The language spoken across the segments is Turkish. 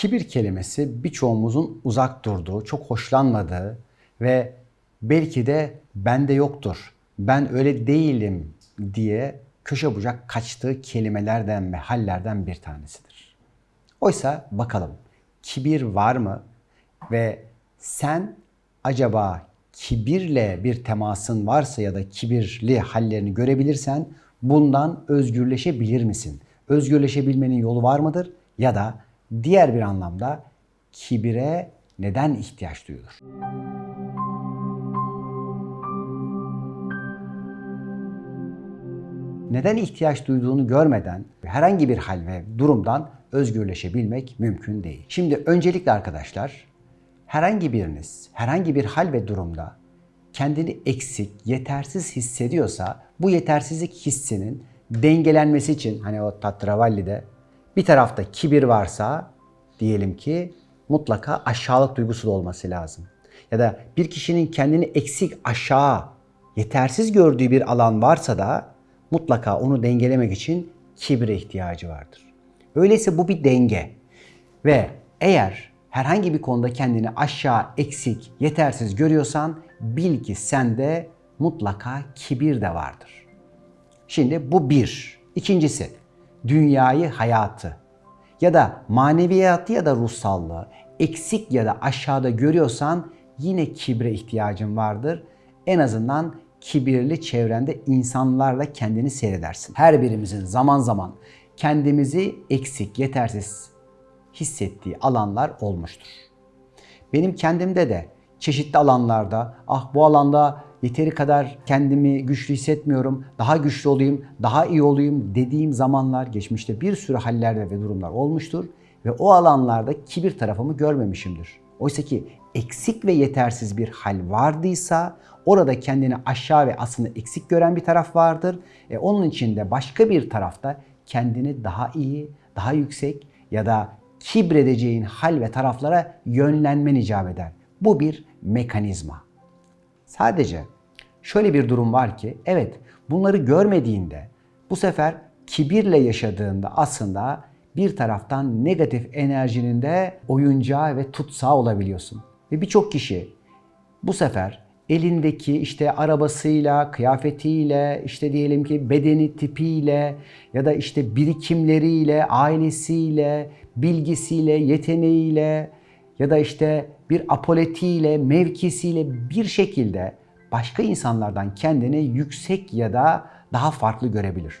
Kibir kelimesi birçoğumuzun uzak durduğu, çok hoşlanmadığı ve belki de bende yoktur, ben öyle değilim diye köşe bucak kaçtığı kelimelerden ve hallerden bir tanesidir. Oysa bakalım kibir var mı ve sen acaba kibirle bir temasın varsa ya da kibirli hallerini görebilirsen bundan özgürleşebilir misin? Özgürleşebilmenin yolu var mıdır? Ya da diğer bir anlamda kibire neden ihtiyaç duyulur? Neden ihtiyaç duyduğunu görmeden herhangi bir hal ve durumdan özgürleşebilmek mümkün değil. Şimdi öncelikle arkadaşlar herhangi biriniz herhangi bir hal ve durumda kendini eksik, yetersiz hissediyorsa bu yetersizlik hissinin dengelenmesi için hani o Tatravalli'de bir tarafta kibir varsa diyelim ki mutlaka aşağılık duygusu da olması lazım. Ya da bir kişinin kendini eksik, aşağı, yetersiz gördüğü bir alan varsa da mutlaka onu dengelemek için kibre ihtiyacı vardır. Öyleyse bu bir denge. Ve eğer herhangi bir konuda kendini aşağı, eksik, yetersiz görüyorsan bil ki sende mutlaka kibir de vardır. Şimdi bu bir. İkincisi, dünyayı, hayatı ya da maneviyatı ya da ruhsallığı eksik ya da aşağıda görüyorsan yine kibre ihtiyacın vardır. En azından kibirli çevrende insanlarla kendini seyredersin. Her birimizin zaman zaman kendimizi eksik, yetersiz hissettiği alanlar olmuştur. Benim kendimde de çeşitli alanlarda ah bu alanda yeteri kadar kendimi güçlü hissetmiyorum, daha güçlü olayım, daha iyi olayım dediğim zamanlar geçmişte bir sürü hallerde ve durumlar olmuştur ve o alanlarda kibir tarafımı görmemişimdir. Oysa ki eksik ve yetersiz bir hal vardıysa orada kendini aşağı ve aslında eksik gören bir taraf vardır. E onun içinde başka bir tarafta kendini daha iyi, daha yüksek ya da kibredeceğin hal ve taraflara yönlenmen icap eder. Bu bir mekanizma. Sadece şöyle bir durum var ki evet bunları görmediğinde bu sefer kibirle yaşadığında aslında bir taraftan negatif enerjinin de oyuncağı ve tutsağı olabiliyorsun. Ve birçok kişi bu sefer elindeki işte arabasıyla, kıyafetiyle, işte diyelim ki bedeni tipiyle ya da işte birikimleriyle, ailesiyle, bilgisiyle, yeteneğiyle ya da işte bir apoletiyle, mevkisiyle bir şekilde başka insanlardan kendini yüksek ya da daha farklı görebilir.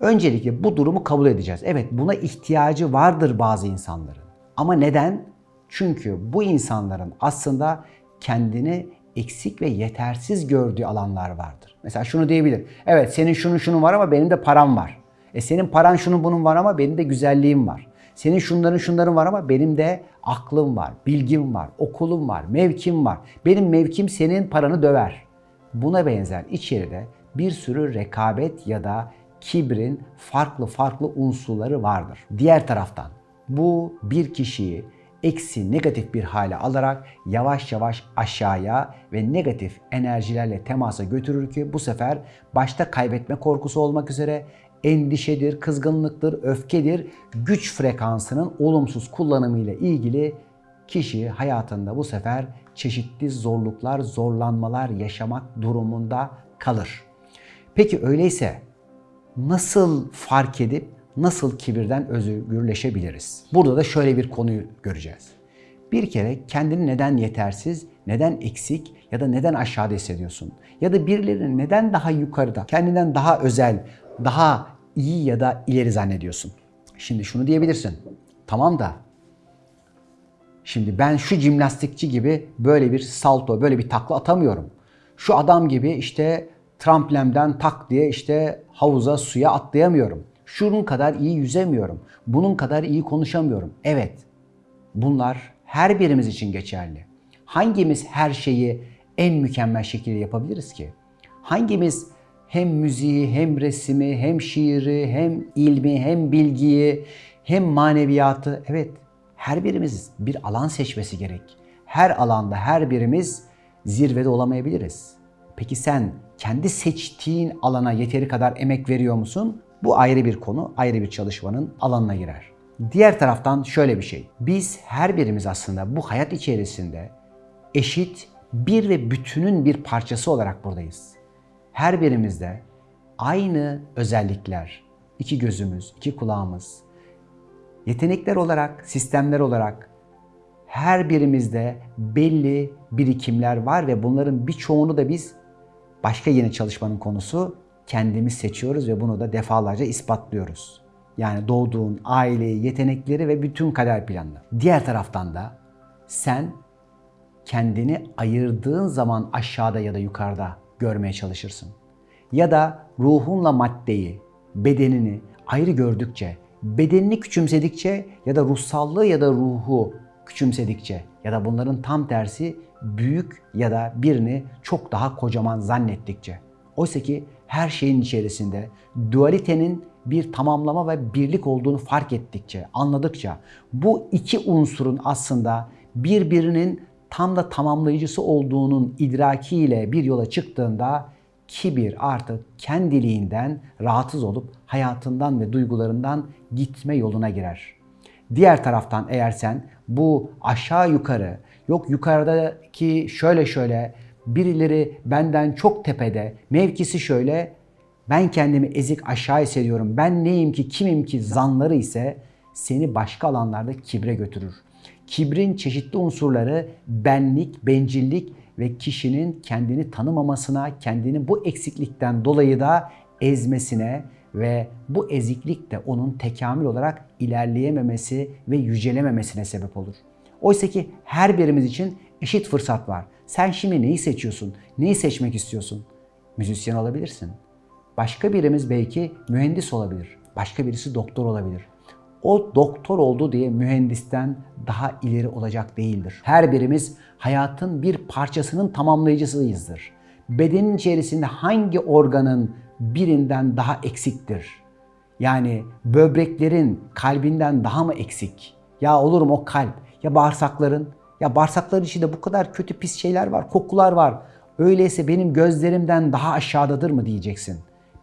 Öncelikle bu durumu kabul edeceğiz. Evet buna ihtiyacı vardır bazı insanların. Ama neden? Çünkü bu insanların aslında kendini eksik ve yetersiz gördüğü alanlar vardır. Mesela şunu diyebilir. Evet senin şunun şunun var ama benim de param var. E senin paran şunun bunun var ama benim de güzelliğim var. Senin şunların şunların var ama benim de aklım var, bilgim var, okulum var, mevkim var. Benim mevkim senin paranı döver. Buna benzer içeride bir sürü rekabet ya da kibrin farklı farklı unsurları vardır. Diğer taraftan bu bir kişiyi eksi negatif bir hale alarak yavaş yavaş aşağıya ve negatif enerjilerle temasa götürür ki bu sefer başta kaybetme korkusu olmak üzere endişedir, kızgınlıktır, öfkedir, güç frekansının olumsuz kullanımıyla ilgili kişi hayatında bu sefer çeşitli zorluklar, zorlanmalar yaşamak durumunda kalır. Peki öyleyse nasıl fark edip nasıl kibirden özgürleşebiliriz? Burada da şöyle bir konuyu göreceğiz. Bir kere kendini neden yetersiz, neden eksik ya da neden aşağıda hissediyorsun? Ya da birilerinin neden daha yukarıda, kendinden daha özel, daha iyi ya da ileri zannediyorsun? Şimdi şunu diyebilirsin. Tamam da şimdi ben şu jimnastikçi gibi böyle bir salto, böyle bir takla atamıyorum. Şu adam gibi işte tramplemden tak diye işte havuza, suya atlayamıyorum. Şunun kadar iyi yüzemiyorum. Bunun kadar iyi konuşamıyorum. Evet, bunlar her birimiz için geçerli. Hangimiz her şeyi en mükemmel şekilde yapabiliriz ki? Hangimiz hem müziği, hem resmi, hem şiiri, hem ilmi, hem bilgiyi, hem maneviyatı. Evet, her birimiz bir alan seçmesi gerek. Her alanda her birimiz zirvede olamayabiliriz. Peki sen kendi seçtiğin alana yeteri kadar emek veriyor musun? Bu ayrı bir konu, ayrı bir çalışmanın alanına girer. Diğer taraftan şöyle bir şey. Biz her birimiz aslında bu hayat içerisinde eşit bir ve bütünün bir parçası olarak buradayız. Her birimizde aynı özellikler, iki gözümüz, iki kulağımız, yetenekler olarak, sistemler olarak her birimizde belli birikimler var ve bunların birçoğunu da biz başka yeni çalışmanın konusu kendimiz seçiyoruz ve bunu da defalarca ispatlıyoruz. Yani doğduğun aileyi, yetenekleri ve bütün kader planını. Diğer taraftan da sen kendini ayırdığın zaman aşağıda ya da yukarıda görmeye çalışırsın. Ya da ruhunla maddeyi, bedenini ayrı gördükçe, bedenini küçümsedikçe ya da ruhsallığı ya da ruhu küçümsedikçe ya da bunların tam tersi büyük ya da birini çok daha kocaman zannettikçe. Oysa ki her şeyin içerisinde dualitenin bir tamamlama ve birlik olduğunu fark ettikçe, anladıkça bu iki unsurun aslında birbirinin tam da tamamlayıcısı olduğunun idrakiyle bir yola çıktığında kibir artık kendiliğinden rahatsız olup hayatından ve duygularından gitme yoluna girer. Diğer taraftan eğer sen bu aşağı yukarı, yok yukarıdaki şöyle şöyle, birileri benden çok tepede, mevkisi şöyle, ben kendimi ezik aşağı hissediyorum, ben neyim ki, kimim ki zanları ise seni başka alanlarda kibre götürür. Kibrin çeşitli unsurları benlik, bencillik ve kişinin kendini tanımamasına, kendini bu eksiklikten dolayı da ezmesine ve bu eziklik de onun tekamül olarak ilerleyememesi ve yücelememesine sebep olur. Oysa ki her birimiz için eşit fırsat var. Sen şimdi neyi seçiyorsun? Neyi seçmek istiyorsun? Müzisyen olabilirsin. Başka birimiz belki mühendis olabilir. Başka birisi doktor olabilir. O doktor oldu diye mühendisten daha ileri olacak değildir. Her birimiz hayatın bir parçasının tamamlayıcısıyızdır. Bedenin içerisinde hangi organın birinden daha eksiktir? Yani böbreklerin kalbinden daha mı eksik? Ya olur mu o kalp? Ya bağırsakların? Ya bağırsakların içinde bu kadar kötü pis şeyler var, kokular var. Öyleyse benim gözlerimden daha aşağıdadır mı diyeceksin.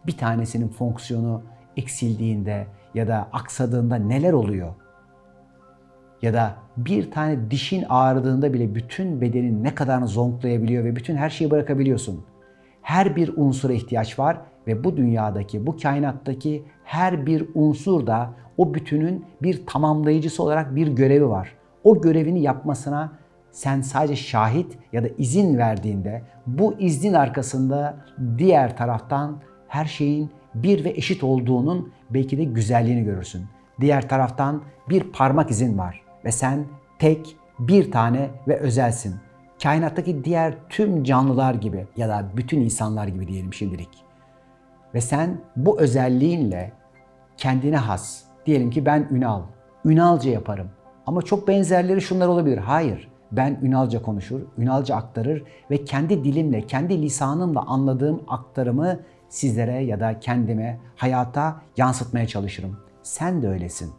Bir tanesinin fonksiyonu eksildiğinde ya da aksadığında neler oluyor? Ya da bir tane dişin ağrıdığında bile bütün bedenin ne kadarını zonklayabiliyor ve bütün her şeyi bırakabiliyorsun. Her bir unsura ihtiyaç var ve bu dünyadaki, bu kainattaki her bir unsur da o bütünün bir tamamlayıcısı olarak bir görevi var. O görevini yapmasına sen sadece şahit ya da izin verdiğinde bu iznin arkasında diğer taraftan her şeyin bir ve eşit olduğunun belki de güzelliğini görürsün. Diğer taraftan bir parmak izin var ve sen tek, bir tane ve özelsin. Kainattaki diğer tüm canlılar gibi ya da bütün insanlar gibi diyelim şimdilik. Ve sen bu özelliğinle kendine has, diyelim ki ben Ünal, Ünalca yaparım. Ama çok benzerleri şunlar olabilir. Hayır, ben Ünalca konuşur, Ünalca aktarır ve kendi dilimle, kendi lisanımla anladığım aktarımı sizlere ya da kendime, hayata yansıtmaya çalışırım. Sen de öylesin.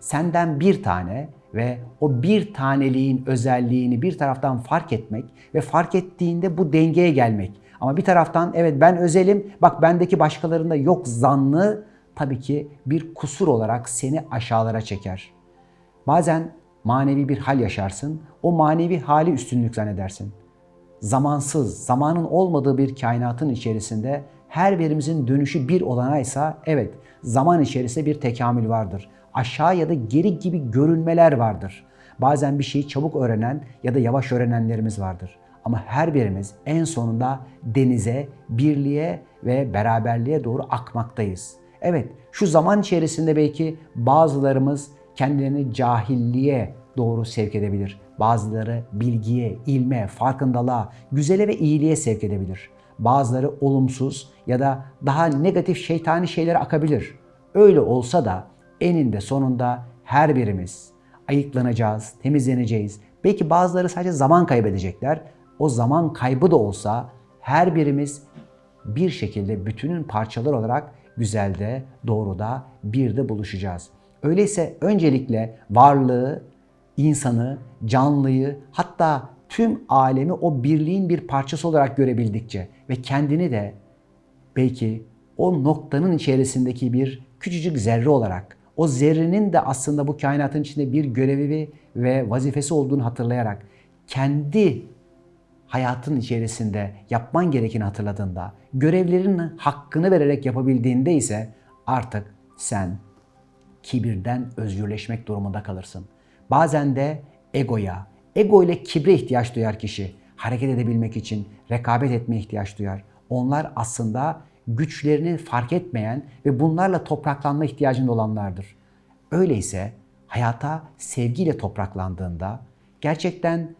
Senden bir tane ve o bir taneliğin özelliğini bir taraftan fark etmek ve fark ettiğinde bu dengeye gelmek. Ama bir taraftan evet ben özelim, bak bendeki başkalarında yok zanlı tabii ki bir kusur olarak seni aşağılara çeker. Bazen manevi bir hal yaşarsın, o manevi hali üstünlük zannedersin. Zamansız, zamanın olmadığı bir kainatın içerisinde her birimizin dönüşü bir olanaysa evet zaman içerisinde bir tekamül vardır. Aşağı ya da geri gibi görünmeler vardır. Bazen bir şeyi çabuk öğrenen ya da yavaş öğrenenlerimiz vardır. Ama her birimiz en sonunda denize, birliğe ve beraberliğe doğru akmaktayız. Evet, şu zaman içerisinde belki bazılarımız kendilerini cahilliğe doğru sevk edebilir. Bazıları bilgiye, ilme, farkındalığa, güzele ve iyiliğe sevk edebilir. Bazıları olumsuz ya da daha negatif şeytani şeylere akabilir. Öyle olsa da eninde sonunda her birimiz ayıklanacağız, temizleneceğiz. Belki bazıları sadece zaman kaybedecekler. O zaman kaybı da olsa her birimiz bir şekilde bütünün parçaları olarak güzelde, doğruda, bir de buluşacağız. Öyleyse öncelikle varlığı, insanı, canlıyı hatta tüm alemi o birliğin bir parçası olarak görebildikçe ve kendini de belki o noktanın içerisindeki bir küçücük zerre olarak, o zerrenin de aslında bu kainatın içinde bir görevi ve vazifesi olduğunu hatırlayarak kendi hayatın içerisinde yapman gerekeni hatırladığında, görevlerinin hakkını vererek yapabildiğinde ise artık sen kibirden özgürleşmek durumunda kalırsın. Bazen de egoya, ego ile kibre ihtiyaç duyar kişi. Hareket edebilmek için rekabet etmeye ihtiyaç duyar. Onlar aslında güçlerini fark etmeyen ve bunlarla topraklanma ihtiyacında olanlardır. Öyleyse hayata sevgiyle topraklandığında gerçekten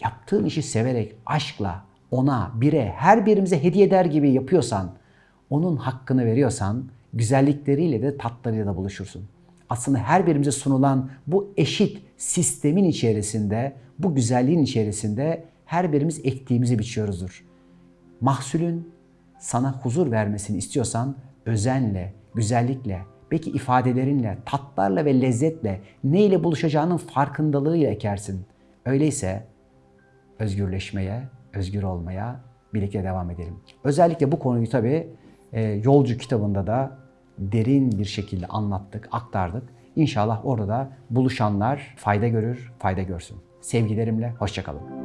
yaptığın işi severek, aşkla, ona, bire, her birimize hediye eder gibi yapıyorsan, onun hakkını veriyorsan, güzellikleriyle de tatlarıyla da buluşursun. Aslında her birimize sunulan bu eşit sistemin içerisinde, bu güzelliğin içerisinde her birimiz ektiğimizi biçiyoruzdur. Mahsulün sana huzur vermesini istiyorsan özenle, güzellikle, belki ifadelerinle, tatlarla ve lezzetle neyle buluşacağının farkındalığıyla ekersin. Öyleyse özgürleşmeye, özgür olmaya birlikte devam edelim. Özellikle bu konuyu tabii e, Yolcu kitabında da derin bir şekilde anlattık, aktardık. İnşallah orada da buluşanlar fayda görür, fayda görsün. Sevgilerimle, hoşçakalın.